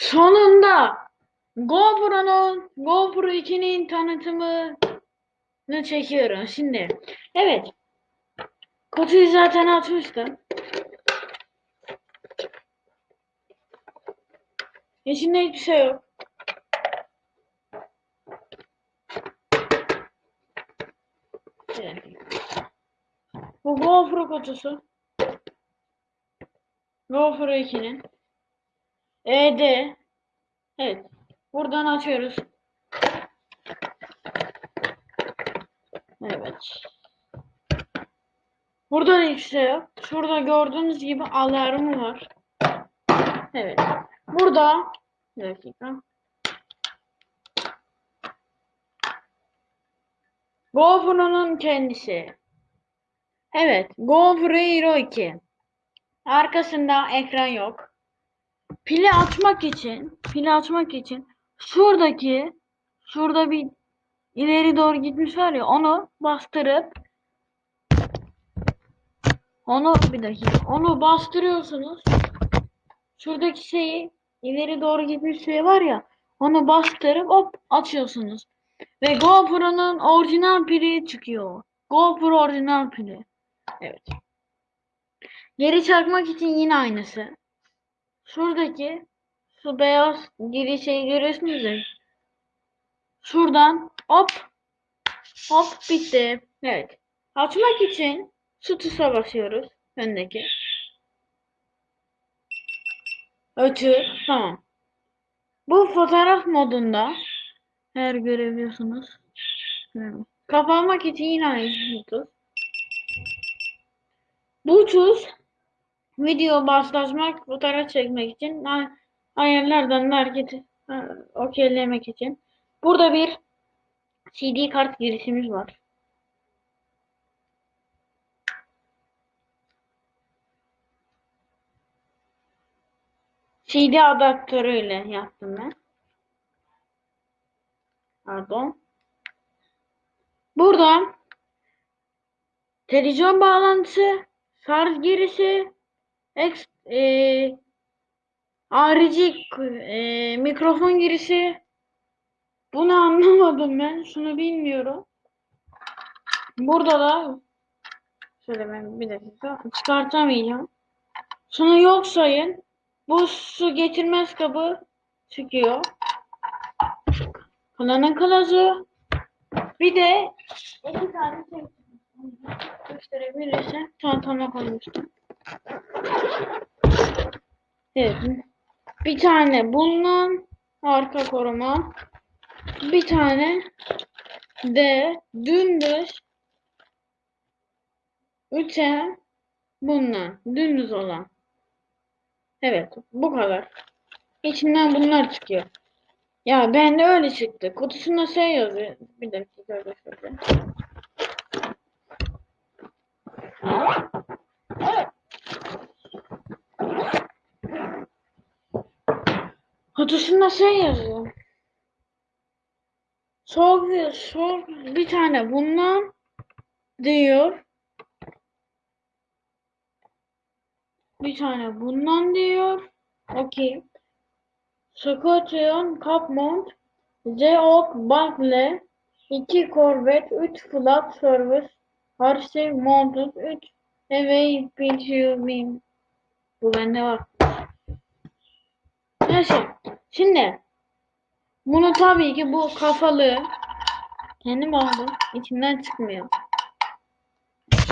Sonunda GoPro'nun GoPro 2'nin tanıtımını çekiyorum şimdi. Evet. Kutuyu zaten atmıştım. İçinde hiçbir şey yok. Bu GoPro kutusu. GoPro 2'nin. ED. Evet. Buradan açıyoruz. Evet. Burada yok. Şurada gördüğünüz gibi alarmı var. Evet. Burada bir dakika. GoPro'nun kendisi. Evet. GoPro Hero 2. Arkasında ekran yok. Pili açmak için, pili açmak için şuradaki şurada bir ileri doğru gitmiş var ya onu bastırıp onu bir dakika onu bastırıyorsunuz. Şuradaki şeyi ileri doğru gitmiş şey var ya onu bastırıp hop açıyorsunuz. Ve GoPro'nun orijinal pili çıkıyor. GoPro orijinal pili. Evet. Geri çakmak için yine aynısı. Şuradaki şu beyaz girişi görüyorsunuz ya. Şuradan hop hop bitti. Evet. Açmak için şu tuşa basıyoruz. Öndeki. Ötü. Tamam. Bu fotoğraf modunda her görebiliyorsunuz. Kapanmak için yine aynı tuş. Bu tuş video başlatmak, fotoğraf çekmek için ay- ayarlardan da hareketi ha, okeylemek için. Burada bir CD kart girişimiz var. CD adaptörüyle yaptım ben. Pardon. Burada televizyon bağlantısı, şarj girişi, Ex, e, harici e, mikrofon girişi. Bunu anlamadım ben. Şunu bilmiyorum. Burada da şöyle ben bir dakika çıkartamayacağım. Şunu yok sayın. Bu su getirmez kabı çıkıyor. Kullanım kılavuzu. Bir de iki tane şey gösterebilirsem çantama koymuştum. Evet. Bir tane bundan arka koruma. Bir tane de dümdüz üçe bundan dümdüz olan. Evet bu kadar. İçinden bunlar çıkıyor. Ya bende öyle çıktı. Kutusunda şey yazıyor. Bir dakika öyle şöyle. Kutusunda şey yazıyor. Bir, soğuk bir tane bundan diyor. Bir tane bundan diyor. Okey. Scotion Cup Mount Geock Buckle 2 Corvette 3 Flat Service Hershey Mounted 3 Away Picture Beam Bu bende var. Neyse. Şimdi bunu tabii ki bu kafalı kendim aldım. İçinden çıkmıyor.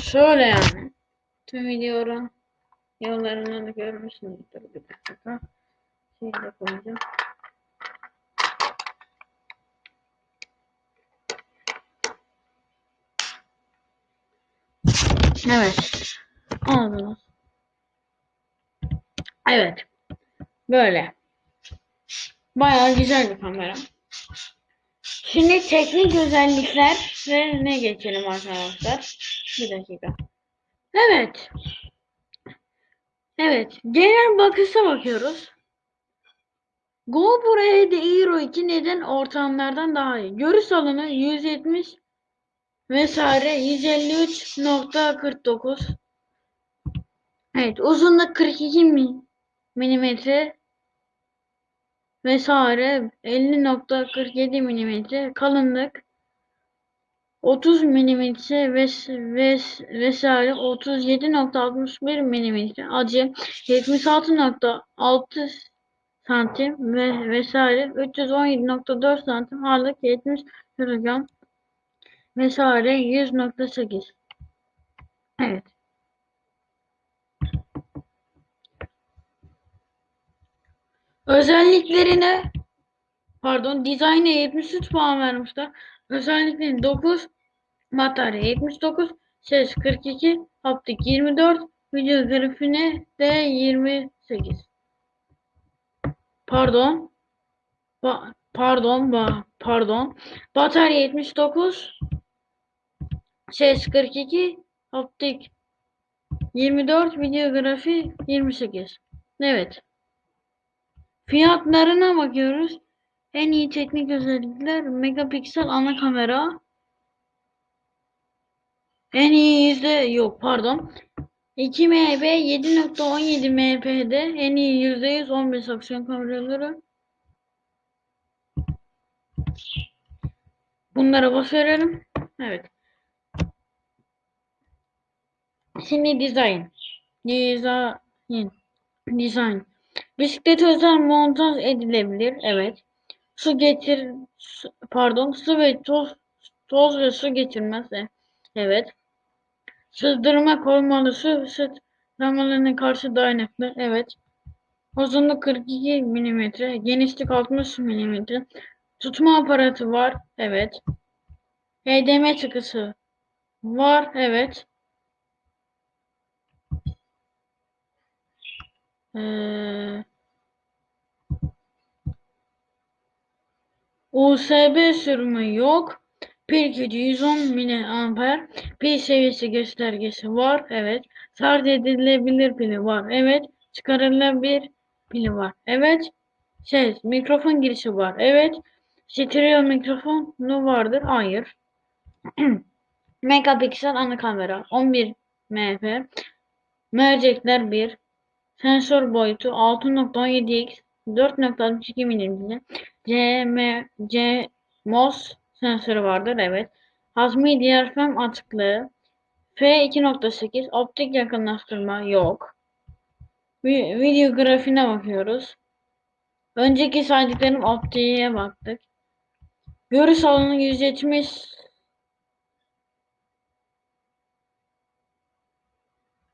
Şöyle yani. Tüm videoların yollarını da görmüşsünüzdür. Bir dakika. Şey de koyacağım. Evet. Aldınız. Evet. Böyle. Bayağı güzel bir kamera. Şimdi teknik özellikler ve ne geçelim arkadaşlar. Bir dakika. Evet. Evet. Genel bakışa bakıyoruz. GoPro Hero Hero 2 neden ortamlardan daha iyi? Görüş alanı 170 vesaire 153.49 Evet uzunluk 42 mi- milimetre vesaire. 50.47 milimetre kalınlık. 30 milimetre ves, ves, vesaire. 37.61 milimetre acı. 76.6 santim ve vesaire. 317.4 santim ağırlık. 70 kilogram vesaire. 100.8 Evet. Özelliklerine pardon dizayna 73 puan vermişler. Özelliklerini 9 batarya 79 ses 42 haptik 24 video grafine de 28 pardon ba pardon ba pardon. Batarya 79 ses 42 haptik 24 videografi 28 evet Fiyatlarına bakıyoruz. En iyi teknik özellikler megapiksel ana kamera. En iyi yüzde yok pardon. 2 MB 7.17 MP'de en iyi %100 15 aksiyon kameraları. Bunlara bas verelim. Evet. Şimdi design. Design. Design. Bisiklet özel montaj edilebilir. Evet. Su getir su- pardon su ve toz toz ve su geçirmez. E, Evet. Sızdırma korumalı su sızdırmalarına karşı dayanıklı. Evet. Uzunluk 42 mm, genişlik 60 mm. Tutma aparatı var. Evet. HDMI çıkısı var. Evet. Ee, USB sürümü yok. Pil gücü 110 mAh. Pil seviyesi göstergesi var. Evet. Şarj edilebilir pili var. Evet. Çıkarılabilir pili var. Evet. Ses, mikrofon girişi var. Evet. Stereo mikrofonu vardır. Hayır. Megapiksel ana kamera 11 MP. Mercekler 1. Sensör boyutu 6.17x 4.62 mm. CM, CMOS sensörü vardır. Evet. Hazmi diyafram açıklığı. F2.8 optik yakınlaştırma yok. Vi- Video grafiğine bakıyoruz. Önceki saydıklarım optiğe baktık. Görüş alanı 170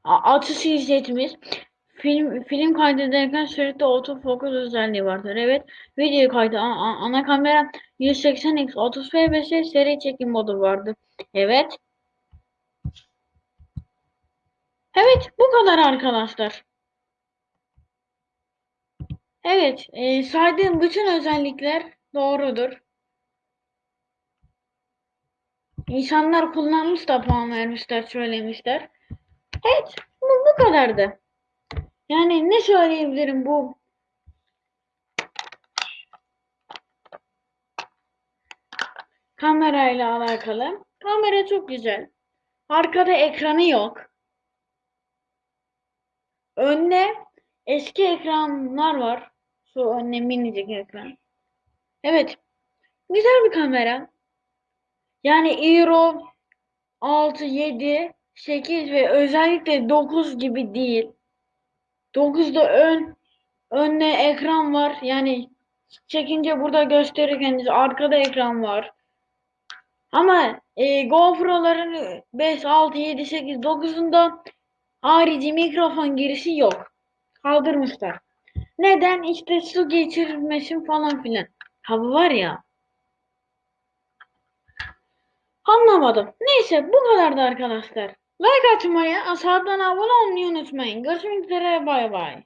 A- açısı 170 Film film kaydederken sürekli autofocus özelliği vardır. Evet. Video kaydı a- a- ana kamera 180x 30 fps seri çekim modu vardır. Evet. Evet, bu kadar arkadaşlar. Evet, e, saydığım bütün özellikler doğrudur. İnsanlar kullanmış da puan vermişler, söylemişler. Evet, bu, bu kadardı. Yani ne söyleyebilirim bu kamerayla alakalı? Kamera çok güzel. Arkada ekranı yok. Önde eski ekranlar var. Şu önde minicik ekran. Evet. Güzel bir kamera. Yani Euro 6, 7, 8 ve özellikle 9 gibi değil. 9'da ön önde ekran var. Yani çekince burada gösterirken arkada ekran var. Ama e, GoPro'ların 5, 6, 7, 8, 9'unda harici mikrofon girişi yok. Kaldırmışlar. Neden? İşte su geçirmesin falan filan. Ha bu var ya. Anlamadım. Neyse bu kadardı arkadaşlar. Like atmayı, aşağıdan abone olmayı unutmayın. Görüşmek üzere bay bay.